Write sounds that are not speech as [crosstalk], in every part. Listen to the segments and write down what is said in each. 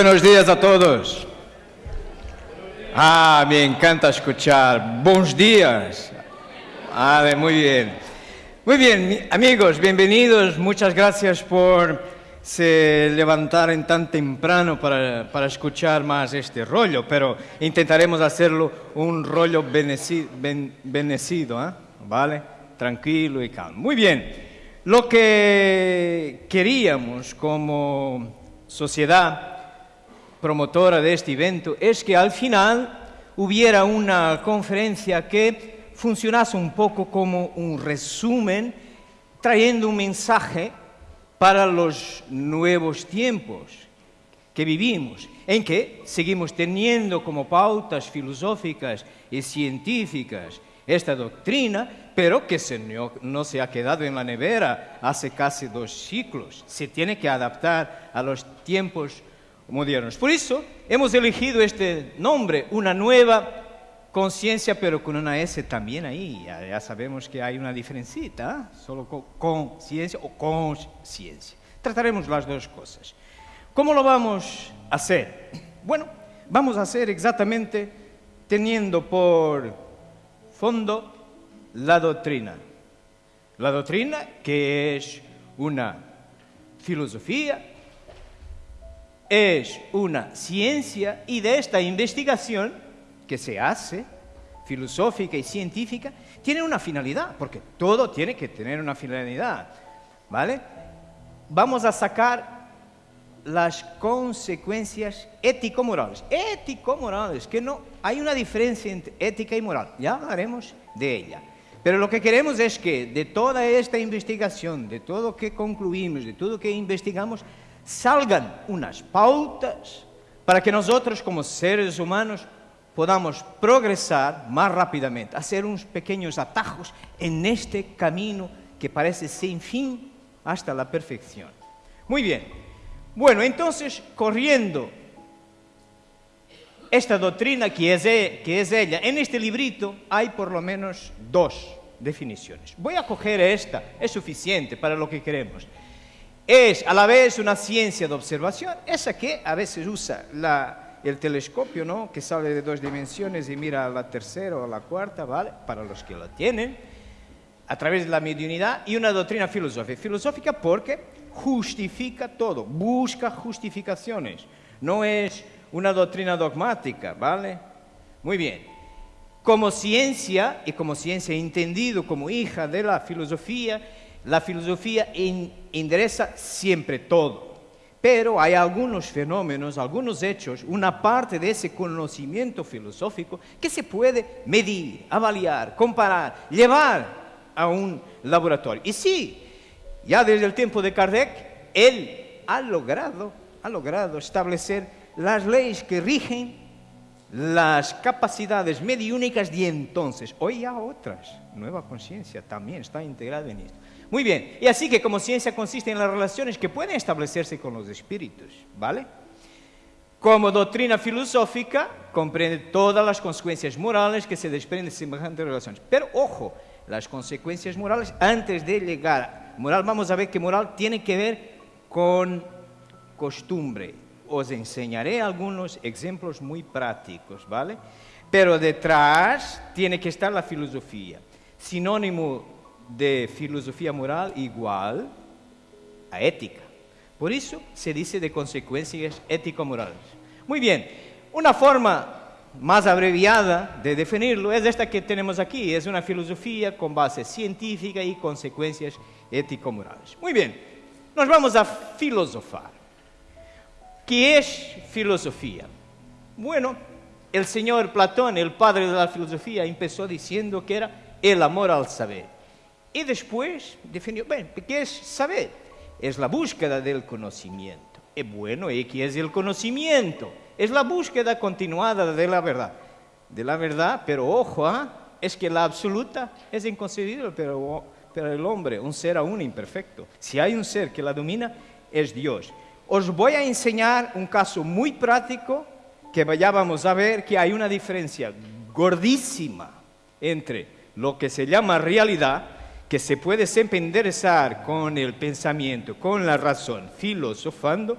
Buenos días a todos. Ah, me encanta escuchar. Buenos días. Ah, muy bien. Muy bien, amigos, bienvenidos. Muchas gracias por se levantar tan temprano para, para escuchar más este rollo, pero intentaremos hacerlo un rollo benecido, ¿eh? ¿vale? Tranquilo y calmo. Muy bien, lo que queríamos como sociedad promotora de este evento es que al final hubiera una conferencia que funcionase un poco como un resumen, trayendo un mensaje para los nuevos tiempos que vivimos, en que seguimos teniendo como pautas filosóficas y científicas esta doctrina, pero que no se ha quedado en la nevera hace casi dos siglos. Se tiene que adaptar a los tiempos modernos. Por eso hemos elegido este nombre, una nueva conciencia, pero con una S también ahí. Ya, sabemos que hay una diferencita, ¿eh? solo con conciencia o conciencia. Trataremos las dos cosas. ¿Cómo lo vamos a hacer? Bueno, vamos a hacer exactamente teniendo por fondo la doctrina. La doctrina que es una filosofía es una ciencia y de esta investigación que se hace, filosófica y científica, tiene una finalidad, porque todo tiene que tener una finalidad, ¿vale? Vamos a sacar las consecuencias ético-morales. Ético-morales, que no hay una diferencia entre ética y moral, ya hablaremos de ella. Pero lo que queremos es que de toda esta investigación, de todo lo que concluimos, de todo lo que investigamos, salgan unas pautas para que nosotros como seres humanos podamos progresar más rápidamente, hacer unos pequeños atajos en este camino que parece sin fin hasta la perfección. Muy bien. Bueno, entonces, corriendo esta doctrina que es, ella, en este librito hay por lo menos dos definiciones. Voy a coger esta, es suficiente para lo que queremos es a la vez una ciencia de observación, esa que a veces usa el telescopio, ¿no? que sale de dos dimensiones y mira a la tercera o a la cuarta, ¿vale? para los que lo tienen, a través de la mediunidad, y una doctrina filosófica. Filosófica porque justifica todo, busca justificaciones, no es una doctrina dogmática, ¿vale? Muy bien. Como ciencia, y como ciencia entendido como hija de la filosofía, la filosofía endereza siempre todo, pero hay algunos fenómenos, algunos hechos, una parte de ese conocimiento filosófico que se puede medir, avaliar, comparar, llevar a un laboratorio. Y sí, ya desde el tiempo de Kardec, él ha logrado, ha logrado establecer las leyes que rigen las capacidades mediúnicas de entonces. Hoy ya otras, nueva conciencia también está integrada en esto. Muy bien, y así que como ciencia consiste en las relaciones que pueden establecerse con los espíritus, ¿vale? Como doctrina filosófica, comprende todas las consecuencias morales que se desprenden de semejantes relaciones. Pero ojo, las consecuencias morales, antes de llegar moral, vamos a ver que moral tiene que ver con costumbre. Os enseñaré algunos ejemplos muy prácticos, ¿vale? Pero detrás tiene que estar la filosofía. Sinónimo de filosofía moral igual a ética. Por eso se dice de consecuencias ético-morales. Muy bien, una forma más abreviada de definirlo es esta que tenemos aquí, es una filosofía con base científica y consecuencias ético-morales. Muy bien, nos vamos a filosofar. ¿Qué es filosofía? Bueno, el señor Platón, el padre de la filosofía, empezó diciendo que era el amor al saber. Y después definió, bueno, ¿qué es saber? Es la búsqueda del conocimiento. Y bueno, ¿y qué es el conocimiento? Es la búsqueda continuada de la verdad. De la verdad, pero ojo, ¿ah? es que la absoluta es inconcebible pero, pero el hombre, un ser aún imperfecto. Si hay un ser que la domina, es Dios. Os voy a enseñar un caso muy práctico que ya vamos a ver que hay una diferencia gordísima entre lo que se llama realidad que se puede enderezar con el pensamiento, con la razón, filosofando,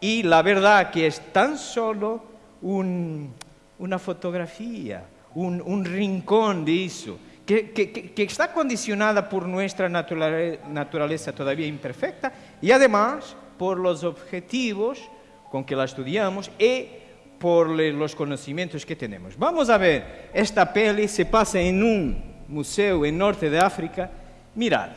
Y la verdad que es tan solo una fotografía, un, rincón de eso, que, que, está condicionada por nuestra naturaleza todavía imperfecta y además por los objetivos con que la estudiamos y por los conocimientos que tenemos. Vamos a ver, esta peli se pasa en un museo en norte de África. Mirad.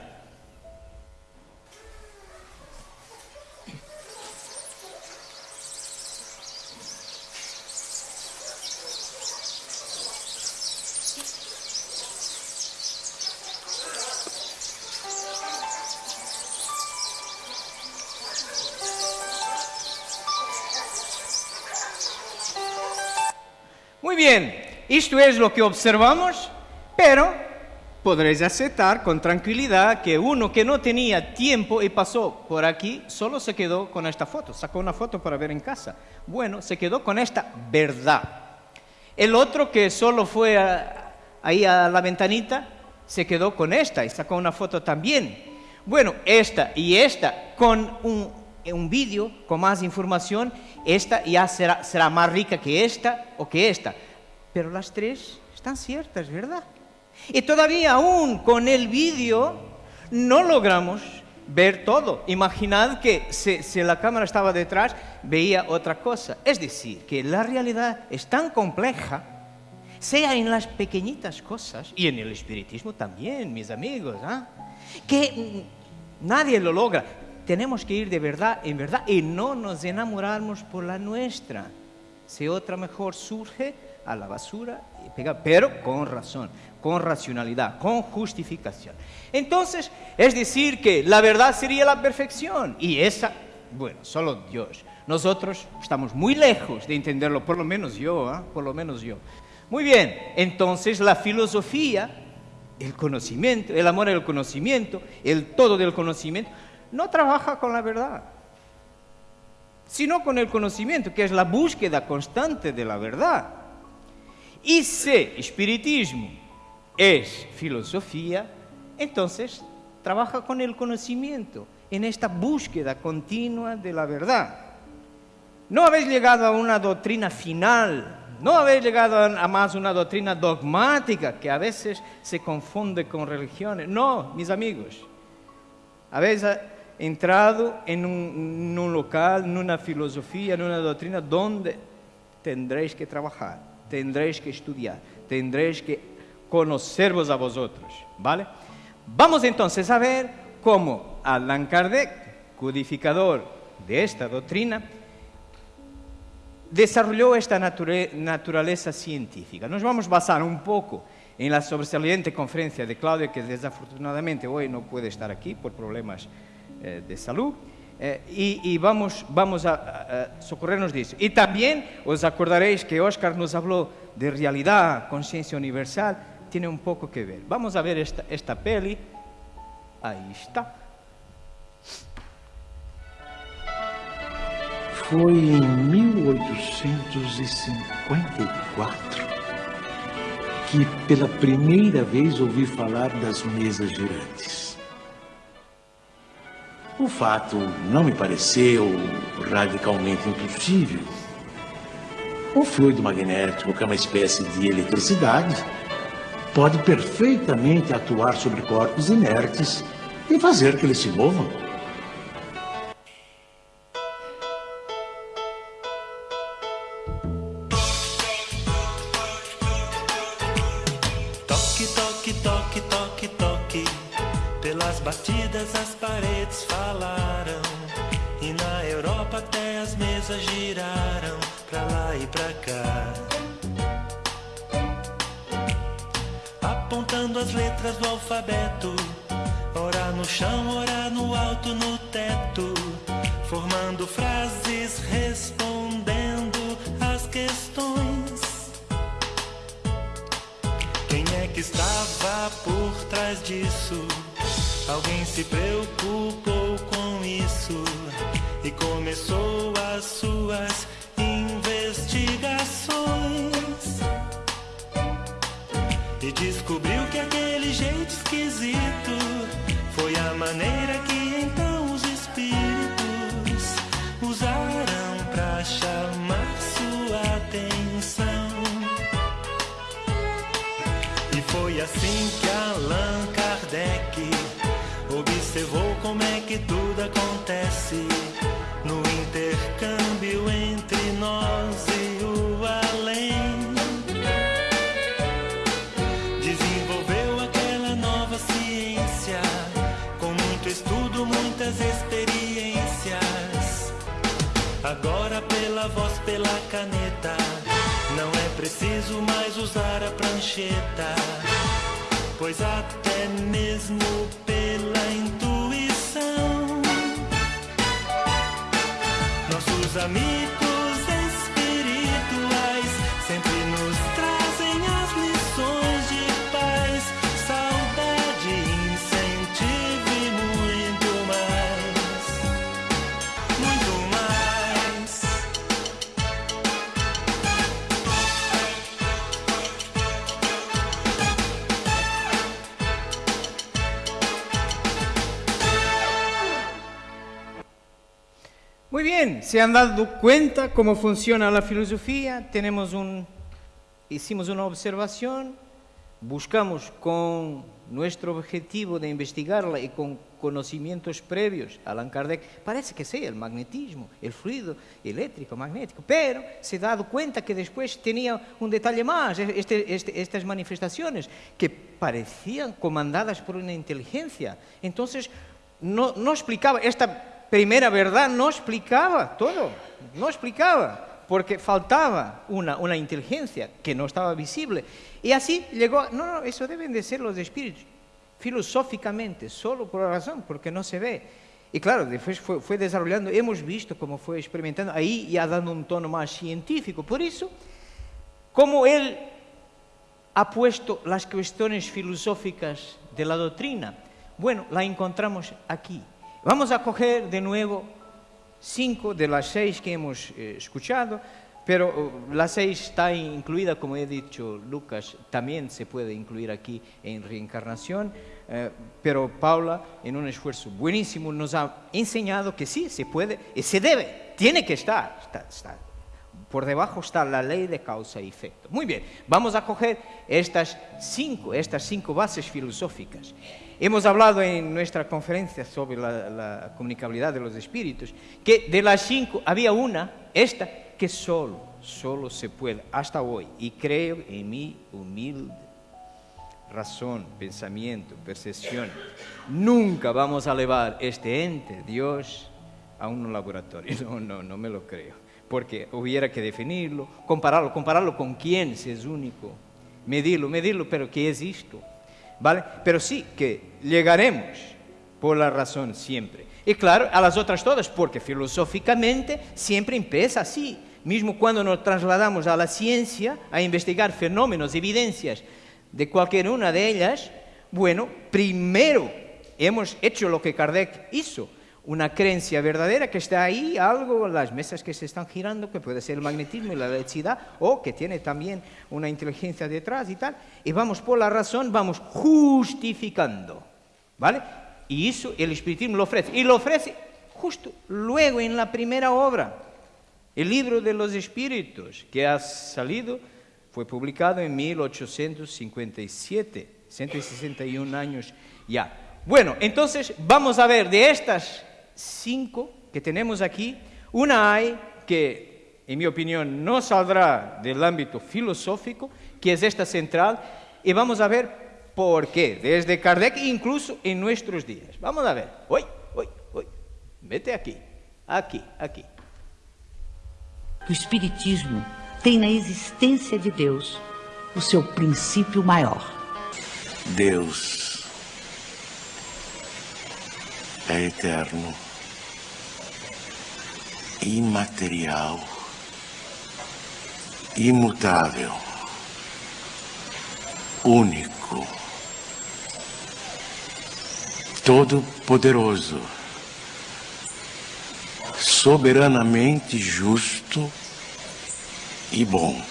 Muy bien, esto es lo que observamos, pero podréis aceptar con tranquilidad que uno que no tenía tiempo y pasó por aquí solo se quedó con esta foto, sacó una foto para ver en casa. Bueno, se quedó con esta verdad. El otro que solo fue ahí a la ventanita se quedó con esta y sacó una foto también. Bueno, esta y esta con un, un vídeo con más información esta ya será, será más rica que esta o que esta. Pero las tres están ciertas, ¿verdad? Y todavía aún con el vídeo no logramos ver todo. Imaginad que si, si, la cámara estaba detrás, veía otra cosa. Es decir, que la realidad es tan compleja, sea en las pequeñitas cosas, y en el espiritismo también, mis amigos, ¿ah? que nadie lo logra tenemos que ir de verdad en verdad y no nos enamorarnos por la nuestra. Si otra mejor surge, a la basura y pega, pero con razón, con racionalidad, con justificación. Entonces, es decir que la verdad sería la perfección y esa, bueno, solo Dios. Nosotros estamos muy lejos de entenderlo, por lo menos yo, ¿ah? por lo menos yo. Muy bien, entonces la filosofía, el conocimiento, el amor al conocimiento, el todo del conocimiento, no trabaja con la verdad, sino con el conocimiento, que es la búsqueda constante de la verdad. Y si espiritismo es filosofía, entonces trabaja con el conocimiento, en esta búsqueda continua de la verdad. No habéis llegado a una doctrina final, no habéis llegado a más una doctrina dogmática que a veces se confunde con religiones. No, mis amigos, habéis entrado en un, local, en una filosofía, en una doctrina donde tendréis que trabajar, tendréis que estudiar, tendréis que conocervos a vosotros, ¿vale? Vamos entonces a ver cómo Allan Kardec, codificador de esta doctrina, desarrolló esta naturaleza científica. Nos vamos a basar un poco en la sobresaliente conferencia de Claudio, que desafortunadamente hoy no puede estar aquí por problemas eh, de salud. Eh, y, vamos, vamos a, socorrernos de eso. Y también os acordaréis que Oscar nos habló de realidad, conciencia universal, tiene un poco que ver. Vamos a ver esta, esta peli. Ahí está. Foi em 1854 que pela primeira vez ouvi falar das mesas girantes. O fato não me pareceu radicalmente impossível. O fluido magnético, que é uma espécie de eletricidade, pode perfeitamente atuar sobre corpos inertes e fazer que eles se movam. Toque, toque, toque, toque, toque. Pelas batidas as paredes falaram. E na Europa até as mesas giraram pra lá e pra cá. as letras do alfabeto. Ora no chão, ora no alto, no teto. Formando frases, respondendo as questões. Quem é que estava por trás disso? Alguém se preocupou com isso e começou as suas investigações. E descobriu que aquele jeito esquisito foi a maneira que então os espíritos usaram pra chamar sua atenção. E foi assim que Allan Kardec observou como é que tudo acontece no intercâmbio entre Agora pela voz, pela caneta, não é preciso mais usar a prancheta, pois até mesmo pela intuição nossos amigos Muy bien, se han dado cuenta cómo funciona la filosofía. Hicimos una observación, buscamos con nuestro objetivo de investigarla y con conocimientos previos a Allan Kardec, parece que sea el magnetismo, el fluido eléctrico, magnético, pero se ha dado cuenta que después tenía un detalle más, este- este- estas manifestaciones que parecían comandadas por una inteligencia. Entonces, no explicaba, esta primera verdad no explicaba todo, no explicaba, porque faltaba una, una inteligencia que no estaba visible. Y así llegó, no, no, eso deben de ser los espíritus, filosóficamente, solo por la razón, porque no se ve. Y claro, después fue, fue desarrollando, hemos visto cómo fue experimentando, ahí ya dando un tono más científico. Por eso, como él ha puesto las cuestiones filosóficas de la doctrina? Bueno, la encontramos aquí. Vamos a coger de nuevo cinco de las seis que hemos eh, escuchado, pero uh, la seis está incluida, como he dicho Lucas, también se puede incluir aquí en reencarnación, eh, pero Paula, en un esfuerzo buenísimo, nos ha enseñado que sí, se puede y se debe, tiene que estar, está por debajo está la ley de causa y efecto. Muy bien, vamos a coger estas cinco, estas cinco bases filosóficas. Hemos hablado en nuestra conferencia sobre la, la comunicabilidad de los espíritus, que de las cinco había una, esta, que solo, solo se puede, hasta hoy, y creo en mi humilde razón, pensamiento, percepción. Nunca vamos a elevar este ente, Dios, a un laboratorio. [laughs] No, no, no me lo creo. Porque hubiera que definirlo, compararlo, compararlo con quién si es único, medirlo, medirlo, pero ¿qué es esto? ¿Vale? Pero sí que llegaremos por la razón siempre. Y claro, a las otras todas, porque filosóficamente siempre empieza así. Mismo cuando nos trasladamos a la ciencia a investigar fenómenos, evidencias de cualquier una de ellas, bueno, primero hemos hecho lo que Kardec hizo, una creencia verdadera que está ahí, algo, las mesas que se están girando, que puede ser el magnetismo y la electricidad, o que tiene también una inteligencia detrás y tal, y vamos por la razón, vamos justificando, ¿vale? Y eso el espiritismo lo ofrece, y lo ofrece justo luego en la primera obra, el libro de los espíritus, que ha salido, fue publicado en 1857, 161 años ya. Bueno, entonces vamos a ver de estas cinco que tenemos aquí, una hay que, en mi opinión, no saldrá del ámbito filosófico, que es esta central, y vamos a ver por qué, desde Kardec incluso en nuestros días. Vamos a ver, hoy, hoy, hoy, vete aquí, aquí, aquí. O Espiritismo tem na existência de Deus o seu princípio maior. Deus é eterno, imaterial, imutável, único, todo-poderoso, soberanamente justo e bom.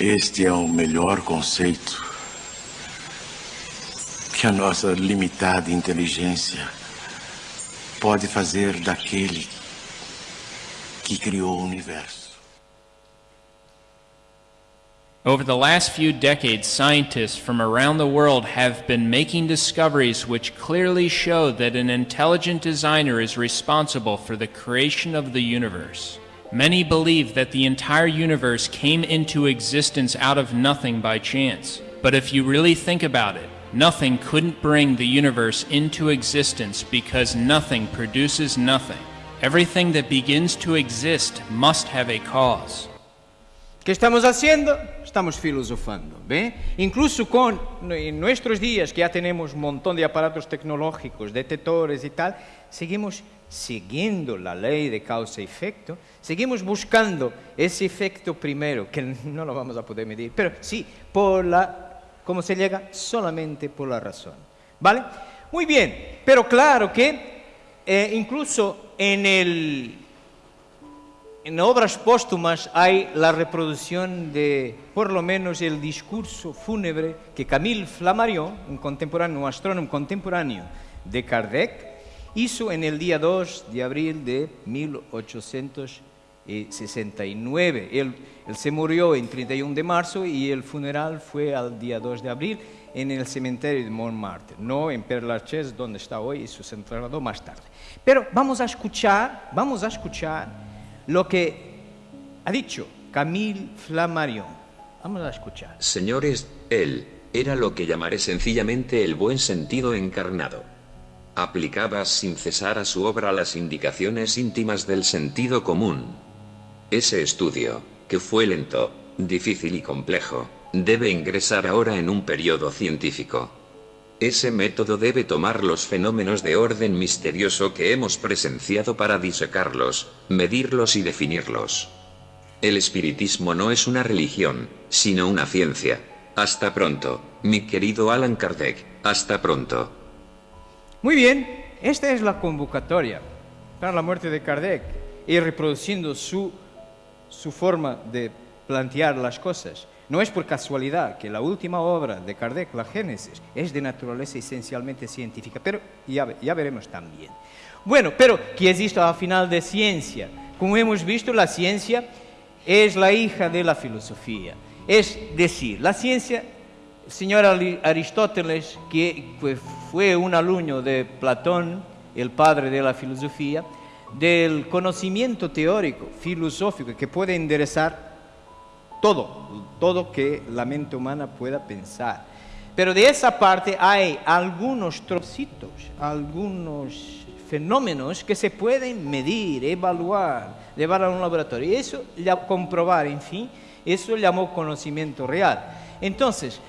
Este é o melhor conceito que a nossa limitada inteligência pode fazer daquele que criou o universo. Over the last few decades, scientists from around the world have been making discoveries which clearly show that an intelligent designer is responsible for the creation of the universe. Many believe that the entire universe came into existence out of nothing by chance. But if you really think about it, nothing couldn't bring the universe into existence because nothing produces nothing. Everything that begins to exist must have a cause. ¿Qué estamos haciendo? Estamos filosofando, ¿ve? Incluso con en nuestros días que ya tenemos un montón de aparatos tecnológicos, detectores y tal, seguimos siguiendo la ley de causa y efecto, seguimos buscando ese efecto primero, que [laughs] no lo vamos a poder medir, pero sí, por la, ¿cómo se llega? Solamente por la razón, ¿vale? Muy bien, pero claro que eh, incluso en el en obras póstumas hay la reproducción de, por lo menos, el discurso fúnebre que Camille Flammarion, un astrónomo contemporáneo de Kardec, hizo en el día 2 de abril de 1869. Él, él se murió en 31 de marzo y el funeral fue al día 2 de abril en el cementerio de Montmartre, no en Père donde está hoy, y se trasladó más tarde. Pero vamos a escuchar, vamos a escuchar lo que ha dicho Camille Flammarion. Vamos a escuchar. Señores, él era lo que llamaré sencillamente el buen sentido encarnado. Aplicaba sin cesar a su obra las indicaciones íntimas del sentido común. Ese estudio, que fue lento, difícil y complejo, debe ingresar ahora en un periodo científico. Ese método debe tomar los fenómenos de orden misterioso que hemos presenciado para disecarlos, medirlos y definirlos. El espiritismo no es una religión, sino una ciencia. Hasta pronto, mi querido Alan Kardec, hasta pronto. Muy bien, esta es la convocatoria para la muerte de Kardec y reproduciendo su, su forma de plantear las cosas. No es por casualidad que la última obra de Kardec, la Génesis, es de naturaleza esencialmente científica, pero ya, ya veremos también. Bueno, pero ¿qué es esto al final de ciencia? Como hemos visto, la ciencia es la hija de la filosofía. Es decir, la ciencia, señor Ari- Aristóteles, que fue un alumno de Platón, el padre de la filosofía, del conocimiento teórico, filosófico, que puede enderezar todo, todo que la mente humana pueda pensar. Pero de esa parte hay algunos trocitos, algunos fenómenos que se pueden medir, evaluar, llevar a un laboratorio. Eso, ya comprobar, en fin, eso llamó conocimiento real. Entonces,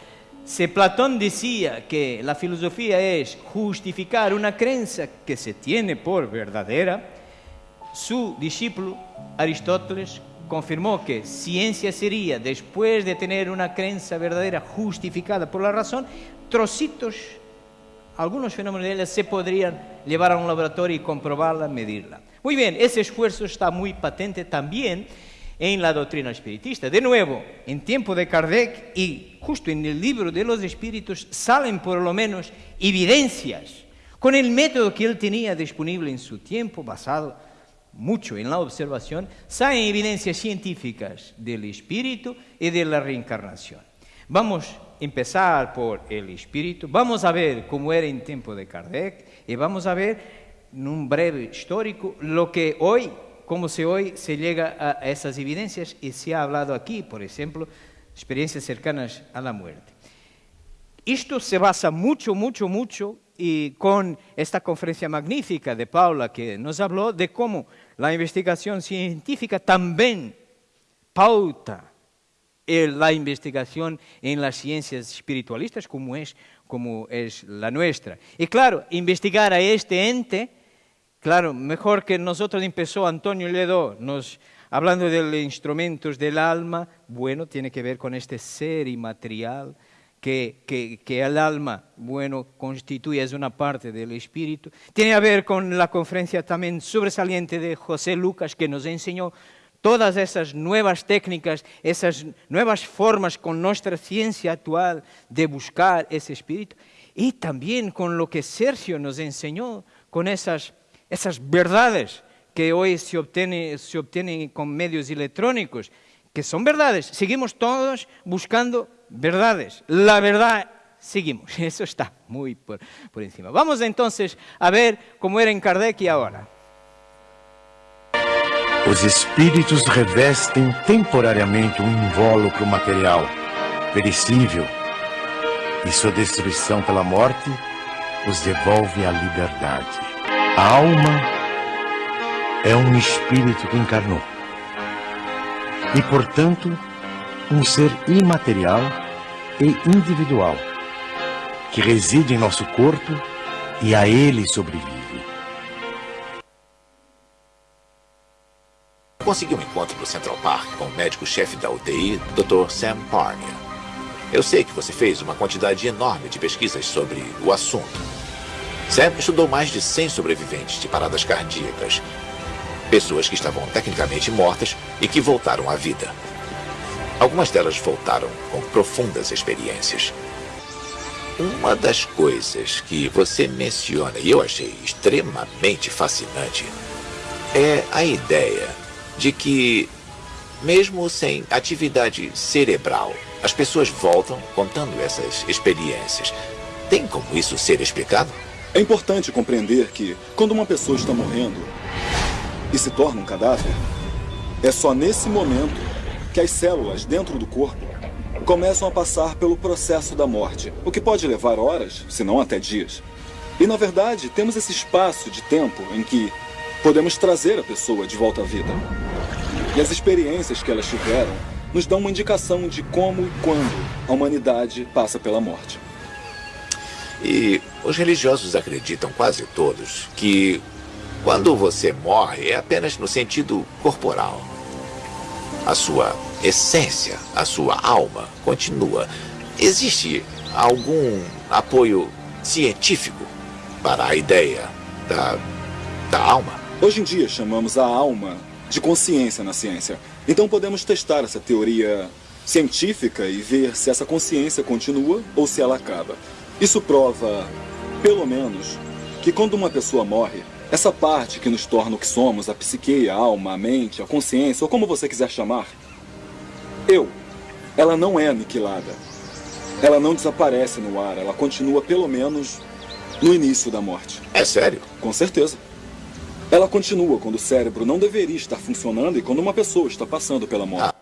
si Platón decía que la filosofía es justificar una creencia que se tiene por verdadera, su discípulo Aristóteles confirmó que ciencia sería, después de tener una creencia verdadera justificada por la razón, trocitos, algunos fenómenos de ella se podrían llevar a un laboratorio y comprobarla, medirla. Muy bien, ese esfuerzo está muy patente también en la doctrina espiritista. De nuevo, en tiempo de Kardec y justo en el libro de los espíritus salen por lo menos evidencias con el método que él tenía disponible en su tiempo, basado mucho en la observación, salen evidencias científicas del espíritu y de la reencarnación. Vamos a empezar por el espíritu, vamos a ver cómo era en tiempo de Kardec y vamos a ver en un breve histórico lo que hoy, cómo se hoy se llega a esas evidencias y se ha hablado aquí, por ejemplo, experiencias cercanas a la muerte. Esto se basa mucho, mucho, mucho y con esta conferencia magnífica de Paula que nos habló de cómo la investigación científica también pauta el- la investigación en las ciencias espiritualistas como es, como es la nuestra. Y claro, investigar a este ente, claro, mejor que nosotros empezó Antonio Ledo, nos, hablando de instrumentos del alma, bueno, tiene que ver con este ser inmaterial, que, que, que el alma, bueno, constituye, es una parte del espíritu. Tiene que ver con la conferencia también sobresaliente de José Lucas, que nos enseñó todas esas nuevas técnicas, esas nuevas formas con nuestra ciencia actual de buscar ese espíritu. Y también con lo que Sergio nos enseñó, con esas, esas verdades que hoy se, obtiene- se obtienen con medios electrónicos, que son verdades. Seguimos todos buscando verdades. La verdad seguimos. [laughs] Eso está muy por, por encima. Vamos entonces a ver cómo era en Kardec y ahora. Os espíritos revestem temporariamente um invólucro material, perecível, e sua destruição pela morte os devolve à liberdade. A alma é um espírito que encarnou. E, portanto, um ser imaterial e individual, que reside em nosso corpo e a ele sobrevive. Consegui um encontro no Central Park com o médico-chefe da UTI, Dr. Sam Parnia. Eu sei que você fez uma quantidade enorme de pesquisas sobre o assunto. Sam estudou mais de 100 sobreviventes de paradas cardíacas. Pessoas que estavam tecnicamente mortas e que voltaram à vida. Algumas delas voltaram com profundas experiências. Uma das coisas que você menciona e eu achei extremamente fascinante é a ideia de que, mesmo sem atividade cerebral, as pessoas voltam contando essas experiências. Tem como isso ser explicado? É importante compreender que, quando uma pessoa está morrendo e se torna um cadáver, é só nesse momento que as células dentro do corpo começam a passar pelo processo da morte, o que pode levar horas, se não até dias. E, na verdade, temos esse espaço de tempo em que podemos trazer a pessoa de volta à vida. E as experiências que elas tiveram nos dão uma indicação de como e quando a humanidade passa pela morte. E os religiosos acreditam quase todos que quando você morre é apenas no sentido corporal. A sua essência, a sua alma continua. Existe algum apoio científico para a ideia da, da alma? Hoje em dia chamamos a alma de consciência na ciência. Então podemos testar essa teoria científica e ver se essa consciência continua ou se ela acaba. Isso prova, pelo menos, que quando uma pessoa morre, essa parte que nos torna o que somos, a psique, a alma, a mente, a consciência, ou como você quiser chamar, eu, ela não é aniquilada. Ela não desaparece no ar, ela continua pelo menos no início da morte. É sério? Com certeza. Ela continua quando o cérebro não deveria estar funcionando e quando uma pessoa está passando pela morte.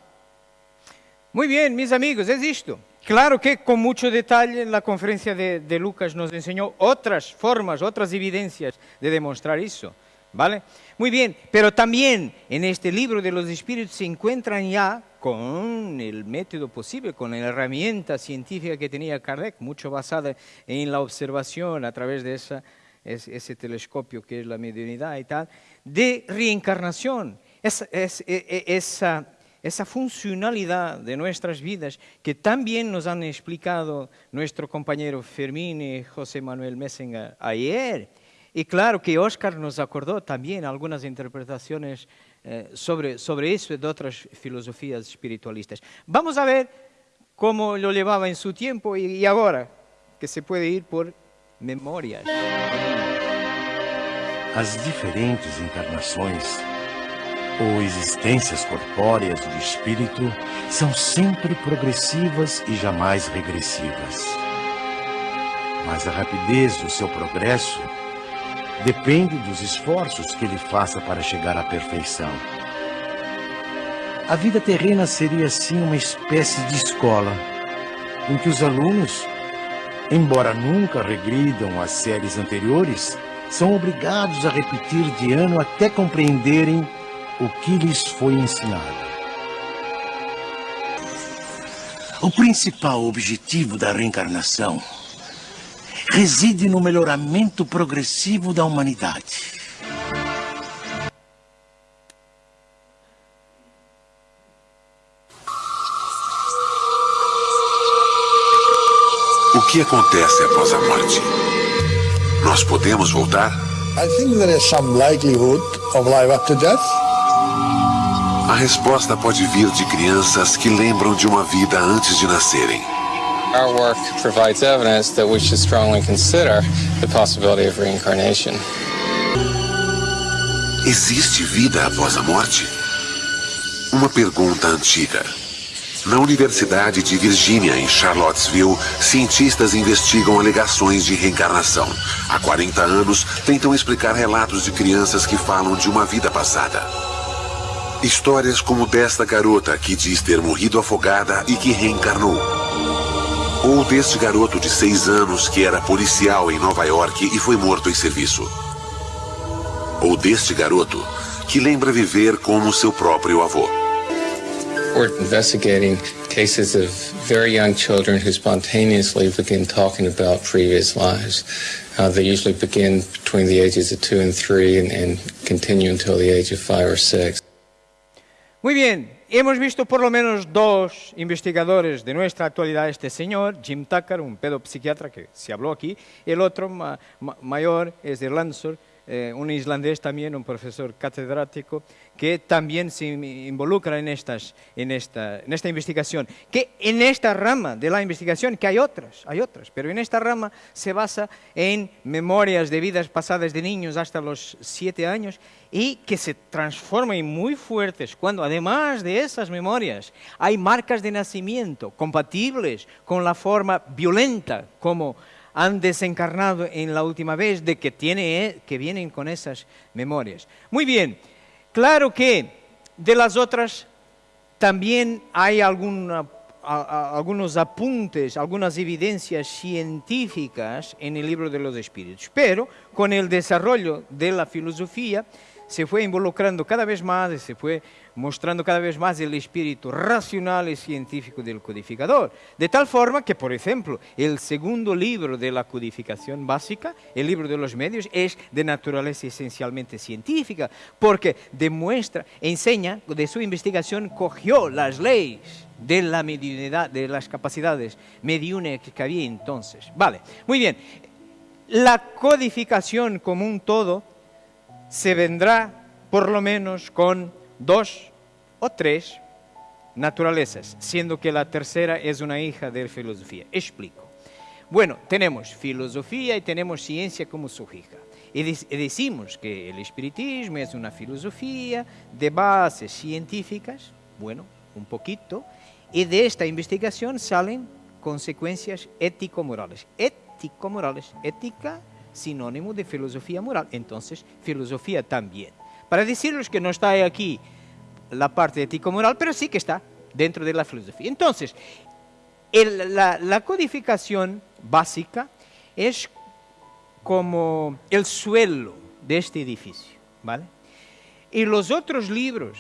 Muy bien, mis amigos, es esto. Claro que con mucho detalle la conferencia de, de Lucas nos enseñó otras formas, otras evidencias de demostrar eso. ¿Vale? Muy bien, pero también en este libro de los espíritus se encuentran ya con el método posible, con la herramienta científica que tenía Kardec, mucho basada en la observación a través de esa, es- ese telescopio que es la mediunidad y tal, de reencarnación. E- e- esa, esa funcionalidad de nuestras vidas que también nos han explicado nuestro compañero Fermín y José Manuel Messenger ayer. Y claro que Oscar nos acordó también algunas interpretaciones eh, sobre, sobre eso de otras filosofías espiritualistas. Vamos a ver cómo lo llevaba en su tiempo y, y ahora, que se puede ir por memorias. As diferentes encarnações ou existências corpóreas do espírito são sempre progressivas e jamais regressivas. Mas a rapidez do seu progresso depende dos esforços que ele faça para chegar à perfeição. A vida terrena seria assim uma espécie de escola, em que os alunos, embora nunca regridam às séries anteriores, são obrigados a repetir de ano até compreenderem o que lhes foi ensinado. O principal objetivo da reencarnação reside no melhoramento progressivo da humanidade. O que acontece após a morte? Nós podemos voltar? I think there is some likelihood of life after death. A resposta pode vir de crianças que lembram de uma vida antes de nascerem. Our work provides evidence that we should strongly consider the possibility of reincarnation. Existe vida após a morte? Uma pergunta antiga. Na Universidade de Virgínia, em Charlottesville, cientistas investigam alegações de reencarnação. Há 40 anos, tentam explicar relatos de crianças que falam de uma vida passada. Histórias como desta garota que diz ter morrido afogada e que reencarnou. Ou deste garoto de 6 anos que era policial em Nova York e foi morto em serviço. Ou deste garoto que lembra viver como seu próprio avô. We're investigating cases of very young children who spontaneously begin talking about previous lives. Uh, they usually begin between the ages of two and three and, and continue until the age of five or six. Muy bien, hemos visto por lo menos dos investigadores de nuestra actualidad, este señor, Jim Tucker, un pedopsiquiatra que se habló aquí, el otro ma- ma- mayor es de Lansor, eh, un islandés también, un profesor catedrático, que también se in- involucra en, en, esta, en investigación. Que en esta rama de la investigación, que hay otras, hay otras, pero en esta rama se basa en memorias de vidas pasadas de niños hasta los siete años y que se transforman muy fuertes cuando además de esas memorias hay marcas de nacimiento compatibles con la forma violenta como han desencarnado en la última vez de que, tiene, que vienen con esas memorias. Muy bien, claro que de las otras también hay algunos apuntes, algunas evidencias científicas en el libro de los espíritus, pero con el desarrollo de la filosofía se fue involucrando cada vez más y se fue mostrando cada vez más el espíritu racional y científico del codificador. De tal forma que, por ejemplo, el segundo libro de la codificación básica, el libro de los medios, es de naturaleza esencialmente científica, porque demuestra, enseña, de su investigación cogió las leyes de la mediunidad, de las capacidades mediúnicas que había entonces. Vale, muy bien. La codificación como un todo se vendrá por lo menos con dos o tres naturalezas, siendo que la tercera es una hija de filosofía. Explico. Bueno, tenemos filosofía y tenemos ciencia como su hija. Y, y decimos que el espiritismo es una filosofía de bases científicas, bueno, un poquito, y de esta investigación salen consecuencias ético-morales. Ético-morales, ética sinónimo de filosofía moral, entonces filosofía también. Para decirles que no está aquí la parte ético-moral, pero sí que está dentro de la filosofía. Entonces, la, la codificación básica es como el suelo de este edificio, ¿vale? Y los otros libros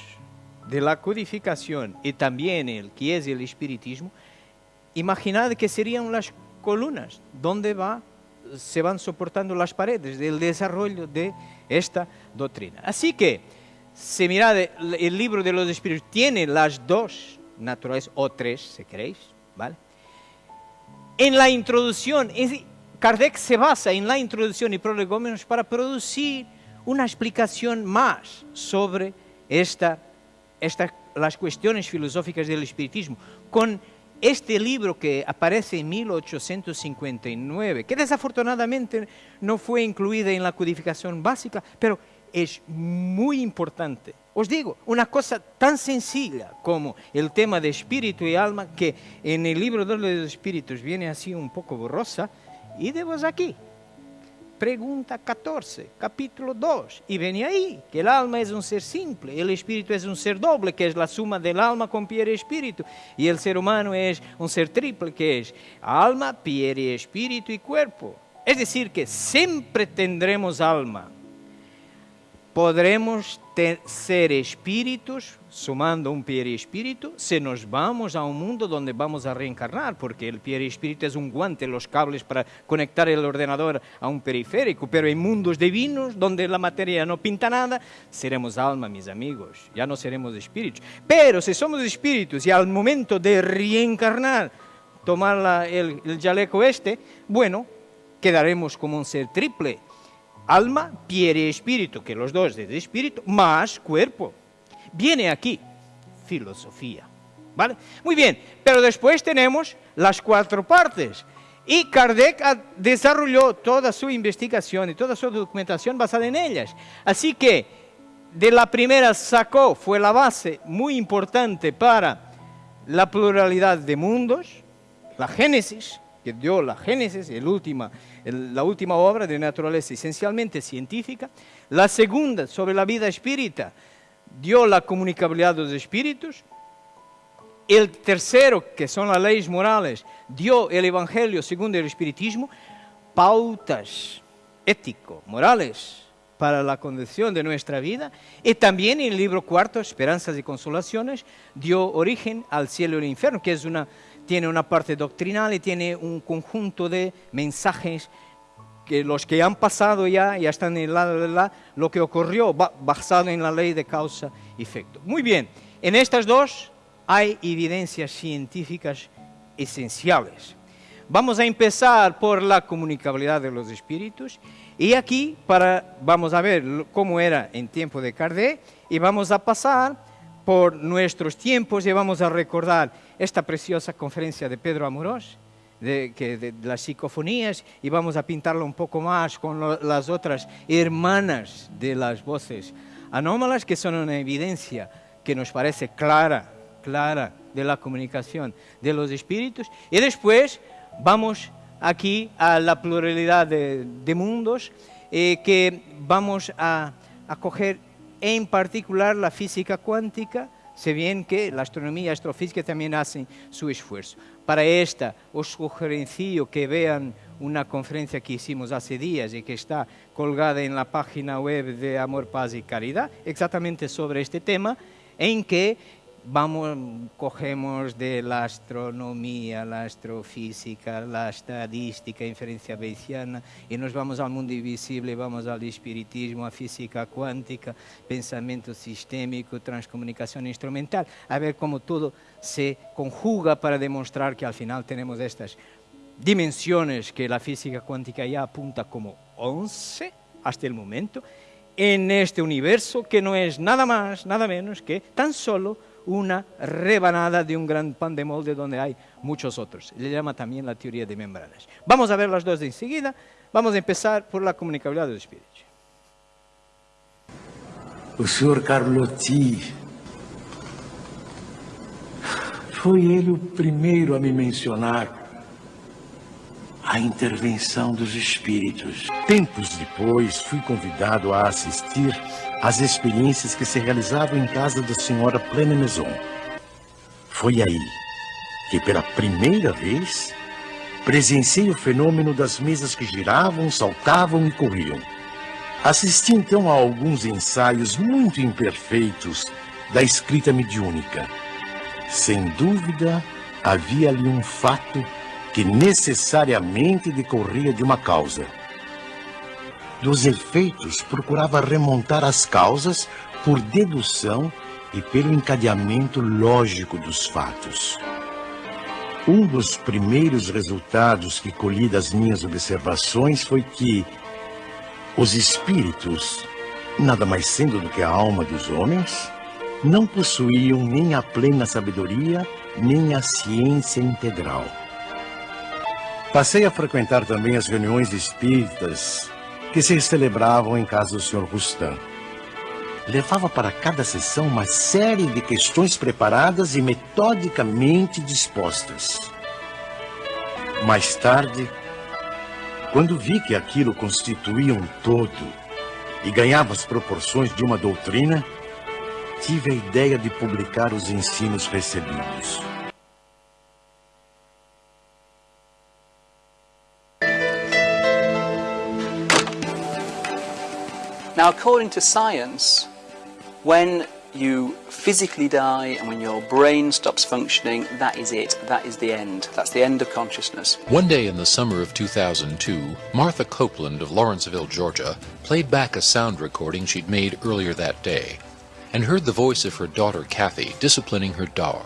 de la codificación y también el que es el espiritismo, imaginad que serían las columnas donde va, se van soportando las paredes del desarrollo de esta doctrina. Así que, si mirad, el, libro de los espíritus tiene las dos naturalezas, o tres, si queréis, ¿vale? En la introducción, Kardec se basa en la introducción y prolegómenos para producir una explicación más sobre esta, esta- las cuestiones filosóficas del espiritismo. Con este libro que aparece en 1859, que desafortunadamente no fue incluida en la codificación básica, pero es muy importante. Os digo, una cosa tan sencilla como el tema de espíritu y alma, que en el libro de los espíritus viene así un poco borrosa, y de vos aquí. Pregunta 14, capítulo 2. Y viene ahí que el alma es un ser simple, el espíritu es un ser doble, que es la suma del alma con pie y espíritu. Y el ser humano es un ser triple, que es alma, pie y espíritu y cuerpo. Es decir, que siempre tendremos alma. Podremos te- ser espíritus, sumando un pie espíritu, si nos vamos a un mundo donde vamos a reencarnar, porque el pie espíritu es un guante, los cables para conectar el ordenador a un periférico, pero en mundos divinos, donde la materia no pinta nada, seremos alma, mis amigos, ya no seremos espíritus. Pero si somos espíritus y al momento de reencarnar, tomar la- el, el chaleco este, bueno, quedaremos como un ser triple. Alma, pie y espíritu, que los dos es espíritu, más cuerpo. Viene aquí filosofía. ¿Vale? Muy bien, pero después tenemos las cuatro partes. Y Kardec desarrolló toda su investigación y toda su documentación basada en ellas. Así que de la primera sacó, fue la base muy importante para la pluralidad de mundos, la Génesis, que dio la Génesis, el última, la última obra de naturaleza esencialmente científica. La segunda, sobre la vida espírita, dio la comunicabilidad de los espíritus. El tercero, que son las leyes morales, dio el Evangelio según el Espiritismo, pautas ético, morales para la conducción de nuestra vida. Y también el libro cuarto, Esperanzas y Consolaciones, dio origen al cielo y el infierno, que es una, tiene una parte doctrinal y tiene un conjunto de mensajes que los que han pasado ya, ya están en lado de la, lo que ocurrió ba- basado en la ley de causa y efecto. Muy bien, en estas dos hay evidencias científicas esenciales. Vamos a empezar por la comunicabilidad de los espíritus y aquí para, vamos a ver cómo era en tiempo de Kardec y vamos a pasar por nuestros tiempos y vamos a recordar esta preciosa conferencia de Pedro Amorós de, que, de, de las psicofonías y vamos a pintarlo un poco más con lo- las otras hermanas de las voces anómalas que son una evidencia que nos parece clara, clara de la comunicación de los espíritus. Y después vamos aquí a la pluralidad de, de mundos eh, que vamos a, a coger en particular la física cuántica, se bien que la astronomía astrofísica también hacen su esfuerzo. Para esta os sugerencio que vean una conferencia que hicimos hace días y que está colgada en la página web de Amor, Paz y Caridad, exactamente sobre este tema, en que vamos, cogemos de la astronomía, la astrofísica, la estadística, inferencia bayesiana, y nos vamos al mundo invisible, vamos al espiritismo, a física cuántica, pensamiento sistémico, transcomunicación instrumental, a ver cómo todo se conjuga para demostrar que al final tenemos estas dimensiones que la física cuántica ya apunta como 11 hasta el momento, en este universo que no es nada más, nada menos que tan solo una rebanada de un gran pan de molde donde hay muchos otros. Le llama también la teoría de membranas. Vamos a ver las dos enseguida. Vamos a empezar por la comunicabilidad del espíritu. O senhor Carlotti foi ele o primeiro a me mencionar a intervenção dos espíritos. Tempos depois, fui convidado a assistir às experiências que se realizavam em casa da senhora Plena Maison. Foi aí que, pela primeira vez, presenciei o fenômeno das mesas que giravam, saltavam e corriam. Assisti então a alguns ensaios muito imperfeitos da escrita mediúnica. Sem dúvida, havia ali um fato que necessariamente decorria de uma causa. Dos efeitos, procurava remontar as causas por dedução e pelo encadeamento lógico dos fatos. Um dos primeiros resultados que colhi das minhas observações foi que os espíritos, nada mais sendo do que a alma dos homens, não possuíam nem a plena sabedoria, nem a ciência integral. Passei a frequentar também as reuniões espíritas que se celebravam em casa do Sr. Rustam. Levava para cada sessão uma série de questões preparadas e metodicamente dispostas. Mais tarde, quando vi que aquilo constituía um todo e ganhava as proporções de uma doutrina, tive a ideia de publicar os ensinos recebidos. According to science, when you physically die and when your brain stops functioning, that is it. That is the end. That's the end of consciousness. One day in the summer of 2002, Martha Copeland of Lawrenceville, Georgia, played back a sound recording she'd made earlier that day and heard the voice of her daughter Kathy disciplining her dog.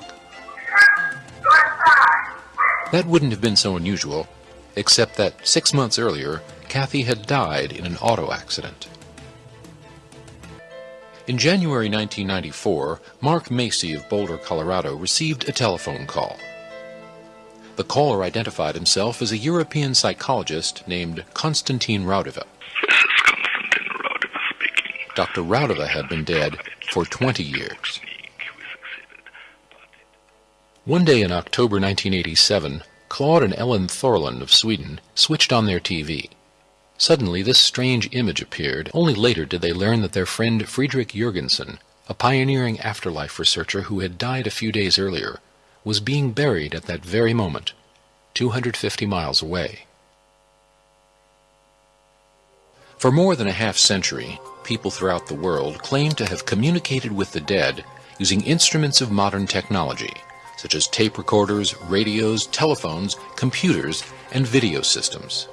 That wouldn't have been so unusual, except that six months earlier, Kathy had died in an auto accident. In January 1994, Mark Macy of Boulder, Colorado, received a telephone call. The caller identified himself as a European psychologist named Konstantin Raudeva. This is Konstantin Raudeva speaking. Dr. Raudova had been dead for 20 years. One day in October 1987, Claude and Ellen Thorland of Sweden switched on their TV. Suddenly, this strange image appeared. Only later did they learn that their friend Friedrich Jurgensen, a pioneering afterlife researcher who had died a few days earlier, was being buried at that very moment, 250 miles away. For more than a half century, people throughout the world claimed to have communicated with the dead using instruments of modern technology, such as tape recorders, radios, telephones, computers, and video systems.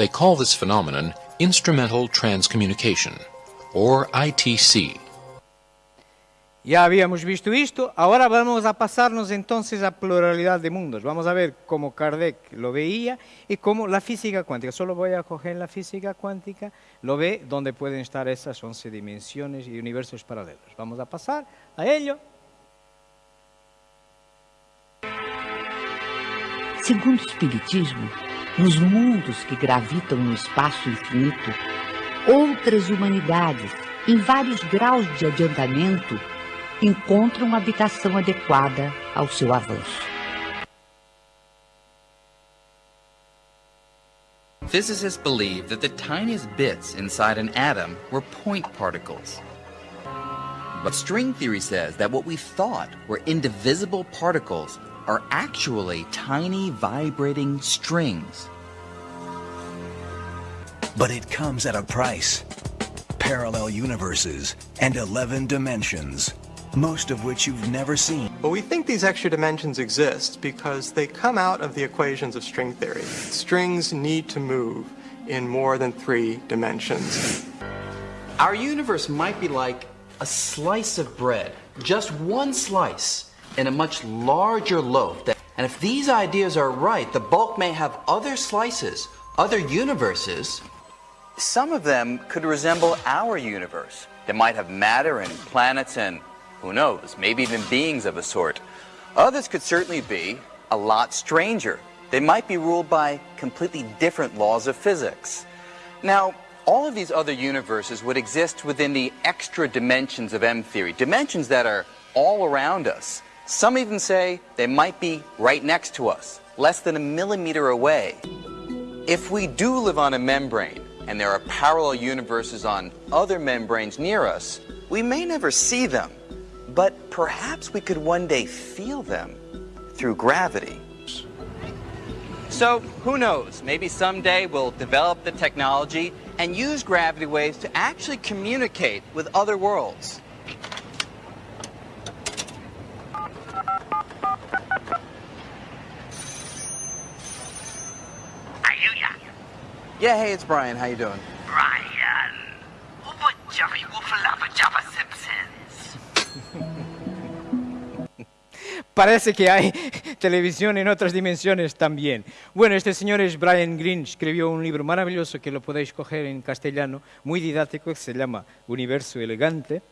They call this phenomenon instrumental transcommunication, or ITC. Ya habíamos visto esto, ahora vamos a pasarnos entonces a pluralidad de mundos. Vamos a ver cómo Kardec lo veía y cómo la física cuántica, solo voy a coger la física cuántica, lo ve donde pueden estar esas 11 dimensiones y universos paralelos. Vamos a pasar a ello. Segundo o Espiritismo, nos mundos que gravitam no espaço infinito, outras humanidades, em vários graus de adiantamento, encontram habitação adequada ao seu avanço. Physicists believe that the tiniest bits inside an atom were point particles. But string theory says that what we thought were indivisible particles are actually tiny vibrating strings. But it comes at a price. Parallel universes and 11 dimensions, most of which you've never seen. Well, we think these extra dimensions exist because they come out of the equations of string theory. Strings need to move in more than three dimensions. Our universe might be like a slice of bread, just one slice in a much larger loaf. And if these ideas are right, the bulk may have other slices, other universes. Some of them could resemble our universe. They might have matter and planets and, who knows, maybe even beings of a sort. Others could certainly be a lot stranger. They might be ruled by completely different laws of physics. Now, all of these other universes would exist within the extra dimensions of M theory, dimensions that are all around us. Some even say they might be right next to us, less than a millimeter away. If we do live on a membrane, and there are parallel universes on other membranes near us, we may never see them, but perhaps we could one day feel them through gravity. So, who knows? Maybe someday we'll develop the technology and use gravity waves to actually communicate with other worlds. Yeah, hey, it's Brian. How you doing? Brian, what Jerry Woofalaba Java Simpsons? [laughs] Parece que hay televisión en otras dimensiones también. Bueno, este señor es Brian Greene, escribió un libro maravilloso que lo podéis coger en castellano, muy didáctico, que se llama Universo Elegante,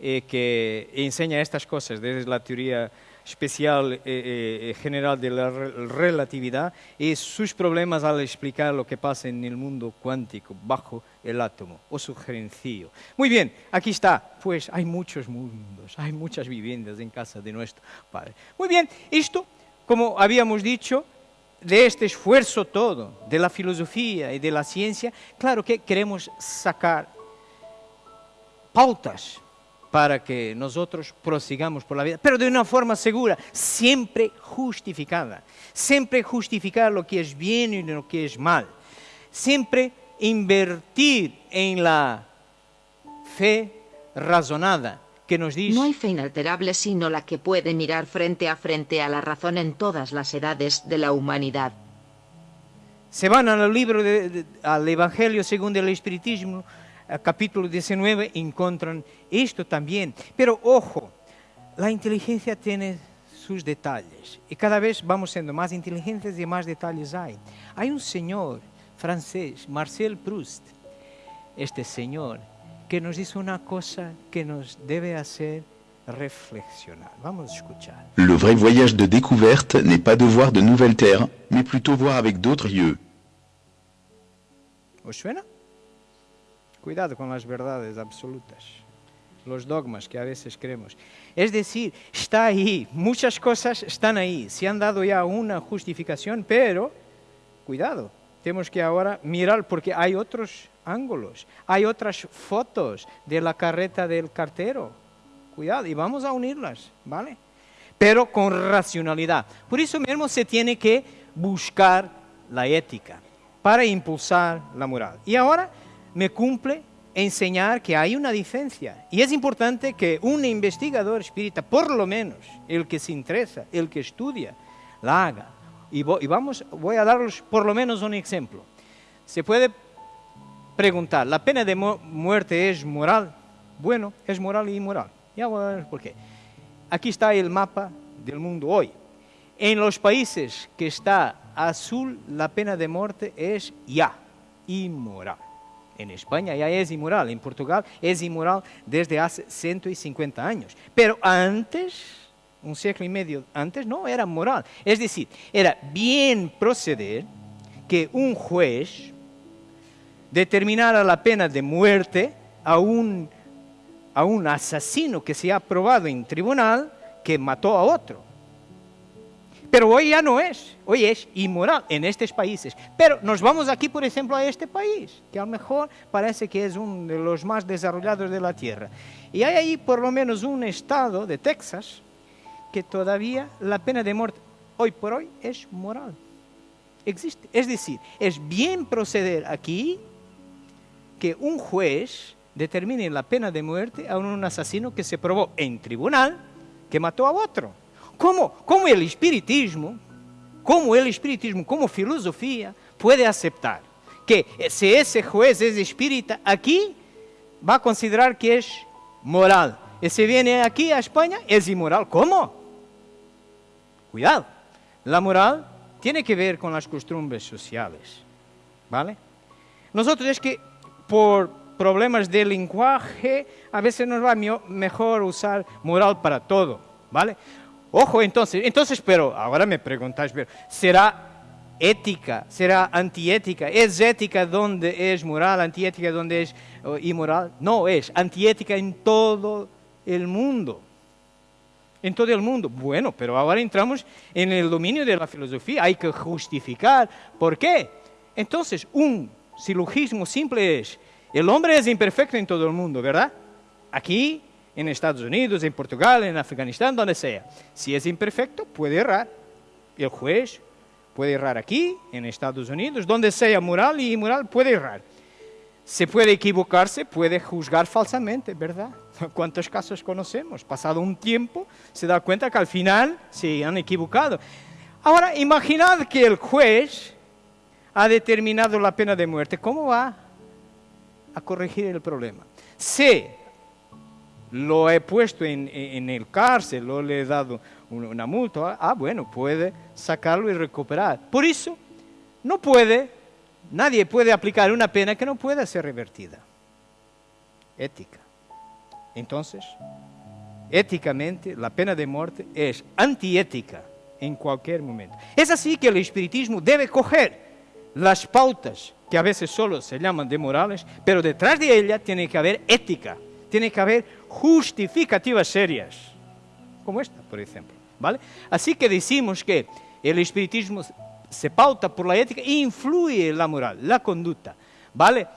eh, que enseña estas cosas desde la teoría especial eh, eh, general de la re relatividad y sus problemas al explicar lo que pasa en el mundo cuántico bajo el átomo o su gerencillo. Muy bien, aquí está. Pues hay muchos mundos, hay muchas viviendas en casa de nuestro Padre. Muy bien, esto, como habíamos dicho, de este esfuerzo todo, de la filosofía y de la ciencia, claro que queremos sacar pautas para que nosotros prosigamos por la vida, pero de una forma segura, siempre justificada. Siempre justificar lo que es bien y lo que es mal. Siempre invertir en la fe razonada que nos dice... No hay fe inalterable sino la que puede mirar frente a frente a la razón en todas las edades de la humanidad. Se van al libro, de, de, al Evangelio según el Espiritismo, capítulo 19 encuentran esto también. Pero ojo, la inteligencia tiene sus detalles y cada vez vamos siendo más inteligentes y más detalles hay. Hay un señor francés, Marcel Proust, este señor, que nos dice una cosa que nos debe hacer reflexionar. Vamos a escuchar. Le vrai voyage de découverte n'est pas de voir de nouvelles terres, mais plutôt voir avec d'autres yeux. ¿Os suena? Cuidado con las verdades absolutas, los dogmas que a veces creemos. Es decir, está ahí, muchas cosas están ahí, se han dado ya una justificación, pero cuidado, tenemos que ahora mirar porque hay otros ángulos, hay otras fotos de la carreta del cartero. Cuidado, y vamos a unirlas, ¿vale? Pero con racionalidad. Por eso mismo se tiene que buscar la ética para impulsar la moral. Y ahora me cumple enseñar que hay una diferencia. Y es importante que un investigador espírita, por lo menos el que se interesa, el que estudia, la haga. Y, vamos, voy a daros por lo menos un ejemplo. Se puede preguntar, ¿la pena de mu- muerte es moral? Bueno, es moral y inmoral. Ya voy a ver por qué. Aquí está el mapa del mundo hoy. En los países que está azul, la pena de muerte es ya inmoral. En España ya es inmoral, en Portugal es inmoral desde hace 150 años. Pero antes, un siglo y medio antes, no era moral. Es decir, era bien proceder que un juez determinara la pena de muerte a un, a un asesino que se ha probado en tribunal que mató a otro. Pero hoy ya no es, hoy es inmoral en estos países. Pero nos vamos aquí, por ejemplo, a este país, que a lo mejor parece que es uno de los más desarrollados de la Tierra. Y hay ahí por lo menos un estado de Texas que todavía la pena de muerte, hoy por hoy, es moral. Existe. Es decir, es bien proceder aquí que un juez determine la pena de muerte a un asesino que se probó en tribunal que mató a otro. ¿Cómo, cómo el espiritismo, cómo el espiritismo como filosofía puede aceptar que si ese juez es espírita aquí va a considerar que es moral y si viene aquí a España es inmoral? ¿Cómo? Cuidado, la moral tiene que ver con las costumbres sociales, ¿vale? Nosotros es que por problemas de lenguaje a veces nos va mejor usar moral para todo, ¿vale? Ojo, entonces, entonces, pero ahora me preguntáis, pero, ¿será ética? ¿Será antiética? ¿Es ética donde es moral, antiética donde es oh, inmoral? No, es antiética en todo el mundo. En todo el mundo. Bueno, pero ahora entramos en el dominio de la filosofía. Hay que justificar. ¿Por qué? Entonces, un silogismo simple es, el hombre es imperfecto en todo el mundo, ¿verdad? Aquí, en Estados Unidos, en Portugal, en Afganistán, donde sea. Si es imperfecto, puede errar. El juez puede errar aquí, en Estados Unidos, donde sea moral y inmoral, puede errar. Se puede equivocarse, puede juzgar falsamente, ¿verdad? [laughs] ¿Cuántos casos conocemos? Pasado un tiempo, se da cuenta que al final se han equivocado. Ahora, imaginad que el juez ha determinado la pena de muerte. ¿Cómo va a corregir el problema? Si lo he puesto en, en el cárcel, o le he dado un- una multa, ah, bueno, puede sacarlo y recuperar. Por eso, no puede, nadie puede aplicar una pena que no pueda ser revertida. Ética. Entonces, éticamente, la pena de muerte es antiética en cualquier momento. Es así que el espiritismo debe coger las pautas que a veces solo se llaman de morales, pero detrás de ella tiene que haber ética, tiene que haber justificativas serias, como esta, por ejemplo. ¿vale? Así que decimos que el espiritismo se pauta por la ética e influye en la moral, la conducta. ¿vale?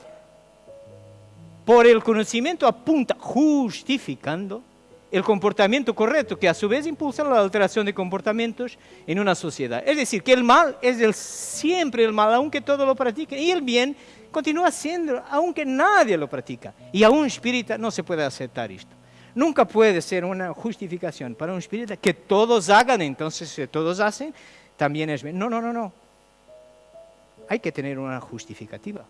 Por el conocimiento apunta justificando el comportamiento correcto, que a su vez impulsa la alteración de comportamientos en una sociedad. Es decir, que el mal es el- siempre el mal, aunque todo lo practique, y el bien continúa siendo, aunque nadie lo practica. Y a un espírita no se puede aceptar esto. Nunca puede ser una justificación para un espírita que todos hagan, entonces si todos hacen, también es. No, no, no, no. Hay que tener una justificativa.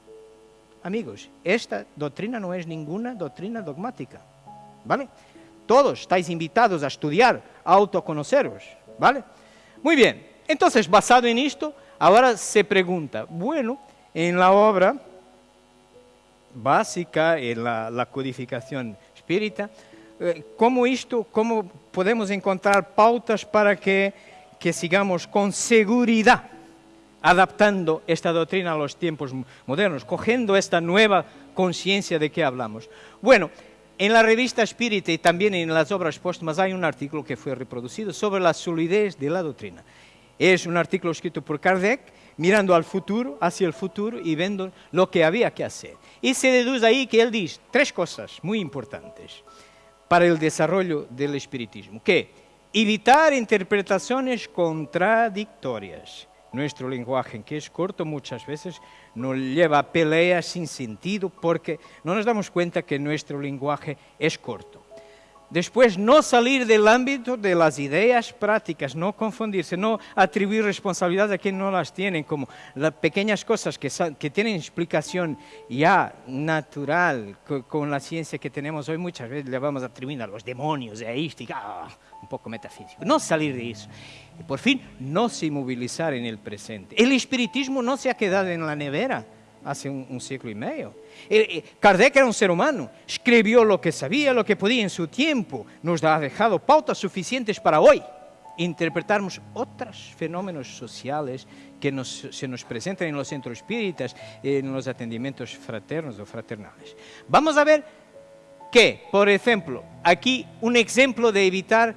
Amigos, esta doctrina no es ninguna doctrina dogmática. ¿Vale? Todos estáis invitados a estudiar, a autoconoceros. ¿Vale? Muy bien. Entonces, basado en esto, ahora se pregunta, bueno, en la obra básica, en la, la codificación espírita, eh, ¿cómo esto, cómo podemos encontrar pautas para que, que sigamos con seguridad adaptando esta doctrina a los tiempos modernos, cogiendo esta nueva conciencia de que hablamos. Bueno, en la revista Espírita y también en las obras póstumas hay un artículo que fue reproducido sobre la solidez de la doctrina. Es un artículo escrito por Kardec, mirando al futuro, hacia el futuro y viendo lo que había que hacer. Y se deduce ahí que él dice tres cosas muy importantes para el desarrollo del espiritismo, que evitar interpretaciones contradictorias. Nuestro lenguaje, que es corto muchas veces, nos lleva a peleas sin sentido porque no nos damos cuenta que nuestro lenguaje es corto. Después, no salir del ámbito de las ideas prácticas, no confundirse, no atribuir responsabilidades a quien no las tienen, como las pequeñas cosas que, que tienen explicación ya natural con, la ciencia que tenemos hoy, muchas veces le vamos a atribuir a los demonios, deística, ah, un poco metafísico. No salir de eso. Y por fin, no se inmovilizar en el presente. El espiritismo no se ha quedado en la nevera hace un, un siglo y medio. Eh, eh, Kardec era un ser humano, escribió lo que sabía, lo que podía en su tiempo, nos ha dejado pautas suficientes para hoy interpretarmos otros fenómenos sociales que se nos presentan en los centros espíritas, en los atendimientos fraternos o fraternales. Vamos a ver que, por ejemplo, aquí un ejemplo de evitar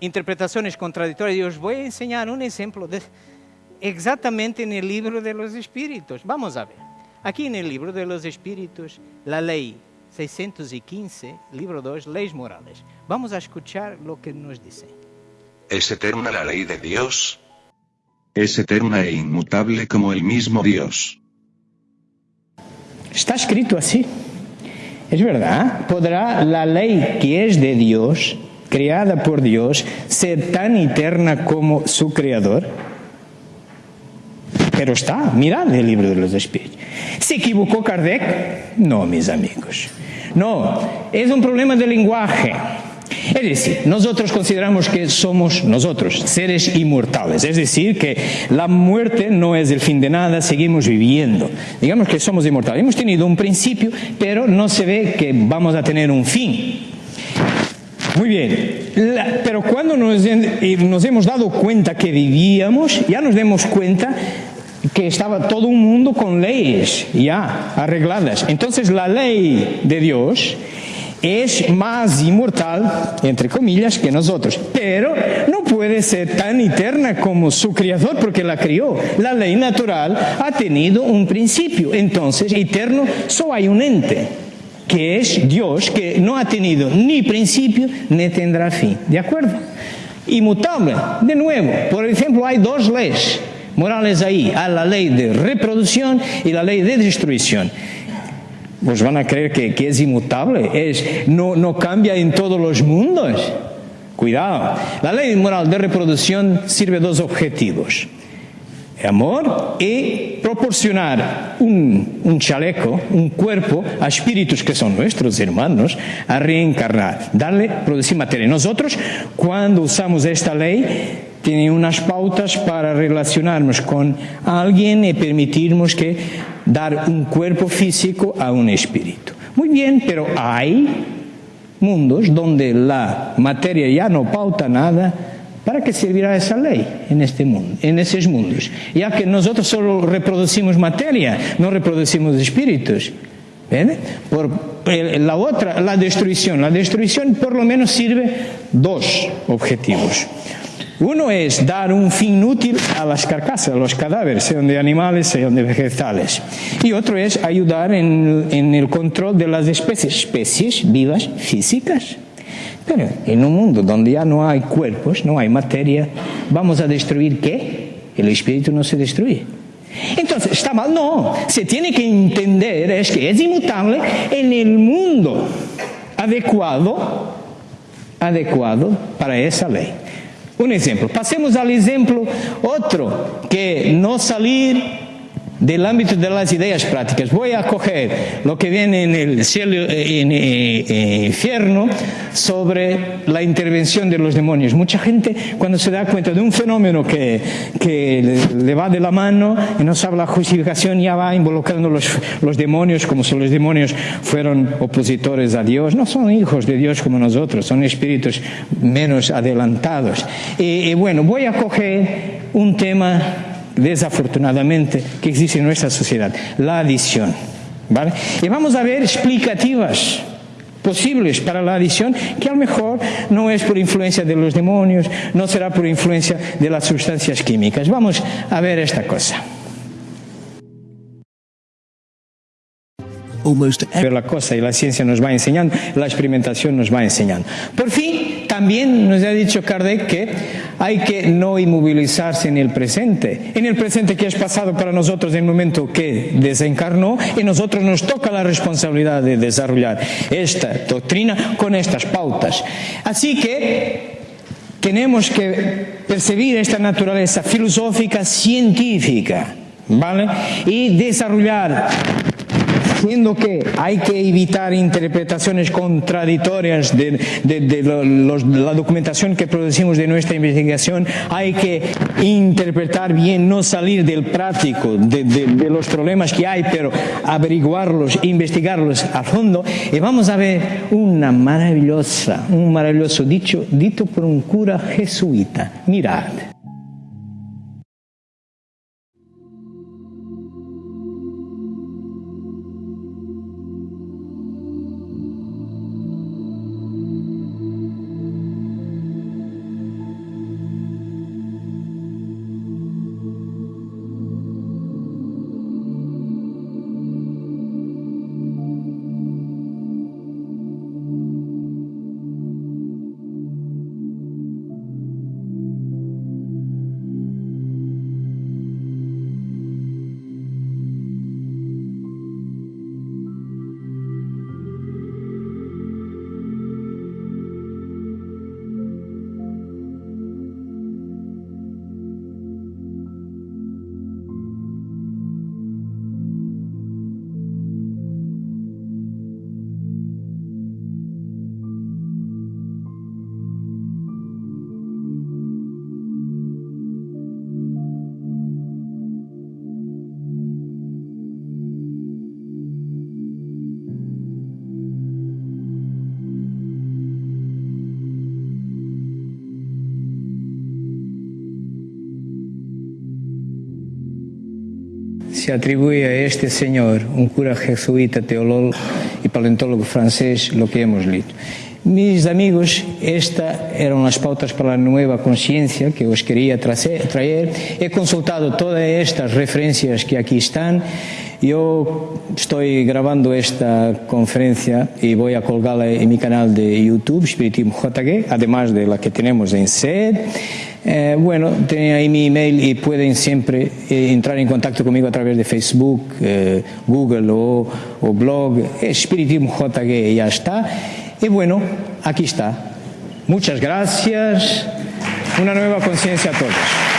interpretaciones contradictorias, os voy a enseñar un ejemplo de, exactamente en el libro de los espíritus. Vamos a ver. Aquí en el libro de los espíritus, la ley 615, libro 2, leyes morales. Vamos a escuchar lo que nos dice. ¿Es eterna la ley de Dios? Es eterna e inmutable como el mismo Dios. Está escrito así. Es verdad. ¿Podrá la ley que es de Dios, creada por Dios, ser tan eterna como su creador? Pero está, mirad el libro de los espíritus. ¿Se equivocó Kardec? No, mis amigos. No, es un problema de lenguaje. Es decir, nosotros consideramos que somos nosotros, seres inmortales. Es decir, que la muerte no es el fin de nada, seguimos viviendo. Digamos que somos inmortales. Hemos tenido un principio, pero no se ve que vamos a tener un fin. Muy bien, pero cuando nos, nos hemos dado cuenta que vivíamos, ya nos demos cuenta que estaba todo un mundo con leyes ya arregladas. Entonces la ley de Dios es más inmortal, entre comillas, que nosotros, pero no puede ser tan eterna como su creador porque la crió. La ley natural ha tenido un principio, entonces eterno solo hay un ente, que es Dios, que no ha tenido ni principio ni tendrá fin. ¿De acuerdo? Inmutable, de nuevo, por ejemplo, hay dos leyes morales ahí, a la ley de reproducción y la ley de destrucción. Pues van a creer que, que es inmutable, es, no, no cambia en todos los mundos. Cuidado. La ley moral de reproducción sirve dos objetivos. Amor y proporcionar un, un, chaleco, un cuerpo a espíritus que son nuestros hermanos a reencarnar, darle, producir materia. Nosotros, cuando usamos esta ley, tiene unas pautas para relacionarnos con alguien y permitirnos que dar un cuerpo físico a un espíritu. Muy bien, pero hay mundos donde la materia ya no pauta nada. ¿Para qué servirá esa ley en este mundo, en esos mundos? Ya que nosotros solo reproducimos materia, no reproducimos espíritus. Por la otra, la destrucción. La destrucción por lo menos sirve dos objetivos. Uno es dar un fin útil a las carcasas, a los cadáveres, sean de animales, sean de vegetales. Y otro es ayudar en, el control de las especies, especies vivas físicas. Pero en un mundo donde ya no hay cuerpos, no hay materia, ¿vamos a destruir qué? El espíritu no se destruye. Entonces, ¿está mal? No, se tiene que entender es que es inmutable en el mundo adecuado, adecuado para esa ley. Un ejemplo. Pasemos al ejemplo otro, que no salir del ámbito de las ideas prácticas. Voy a coger lo que viene en el cielo, en el infierno sobre la intervención de los demonios. Mucha gente cuando se da cuenta de un fenómeno que, que le va de la mano y no sabe la justificación ya va involucrando los, los demonios como si los demonios fueran opositores a Dios. No son hijos de Dios como nosotros, son espíritus menos adelantados. Y, y bueno, voy a coger un tema desafortunadamente, que existe en nuestra sociedad, la adicción. ¿vale? Y vamos a ver explicativas posibles para la adicción, que a lo mejor no es por influencia de los demonios, no será por influencia de las sustancias químicas. Vamos a ver esta cosa. Pero la cosa y la ciencia nos va enseñando, la experimentación nos va enseñando. Por fin, también nos ha dicho Kardec que hay que no inmovilizarse en el presente. En el presente que es pasado para nosotros en el momento que desencarnó y nosotros nos toca la responsabilidad de desarrollar esta doctrina con estas pautas. Así que tenemos que percibir esta naturaleza filosófica científica, ¿vale? Y desarrollar siendo que hay que evitar interpretaciones contradictorias de, la documentación que producimos de nuestra investigación, hay que interpretar bien, no salir del práctico, de, los problemas que hay, pero averiguarlos, investigarlos a fondo. Y vamos a ver una maravillosa, un maravilloso dicho, dito por un cura jesuita. Mirad. Se atribuye a este señor, un cura jesuita, teólogo y paleontólogo francés, lo que hemos leído. Mis amigos, estas eran las pautas para la nueva conciencia que os quería traer. He consultado todas estas referencias que aquí están. Yo estoy grabando esta conferencia y voy a colgarla en mi canal de YouTube, Spiritismo JG, además de la que tenemos en SED. Eh, bueno, tienen ahí mi email y pueden siempre eh, entrar en contacto conmigo a través de Facebook, eh, Google o, blog, Espiritismo JG ya está. Y bueno, aquí está. Muchas gracias. Una nueva conciencia a todos.